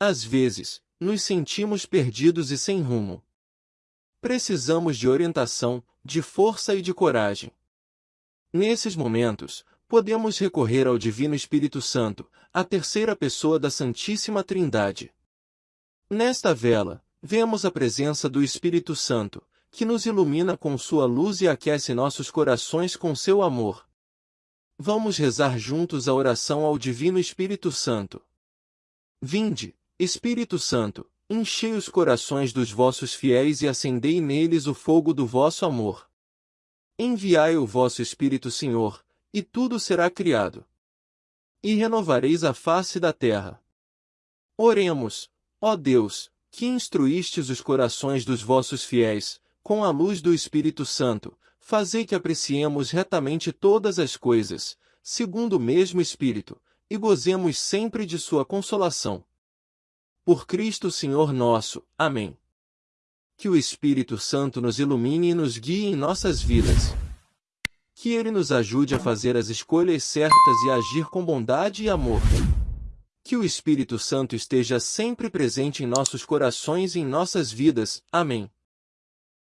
às vezes, nos sentimos perdidos e sem rumo. Precisamos de orientação, de força e de coragem. Nesses momentos, podemos recorrer ao Divino Espírito Santo, a terceira pessoa da Santíssima Trindade. Nesta vela, vemos a presença do Espírito Santo, que nos ilumina com sua luz e aquece nossos corações com seu amor. Vamos rezar juntos a oração ao Divino Espírito Santo. Vinde, Espírito Santo, enchei os corações dos vossos fiéis e acendei neles o fogo do vosso amor. Enviai o vosso Espírito, Senhor, e tudo será criado. E renovareis a face da terra. Oremos, ó Deus, que instruístes os corações dos vossos fiéis, com a luz do Espírito Santo, fazei que apreciemos retamente todas as coisas, segundo o mesmo Espírito, e gozemos sempre de sua consolação. Por Cristo Senhor nosso. Amém. Que o Espírito Santo nos ilumine e nos guie em nossas vidas. Que ele nos ajude a fazer as escolhas certas e agir com bondade e amor. Que o Espírito Santo esteja sempre presente em nossos corações e em nossas vidas. Amém.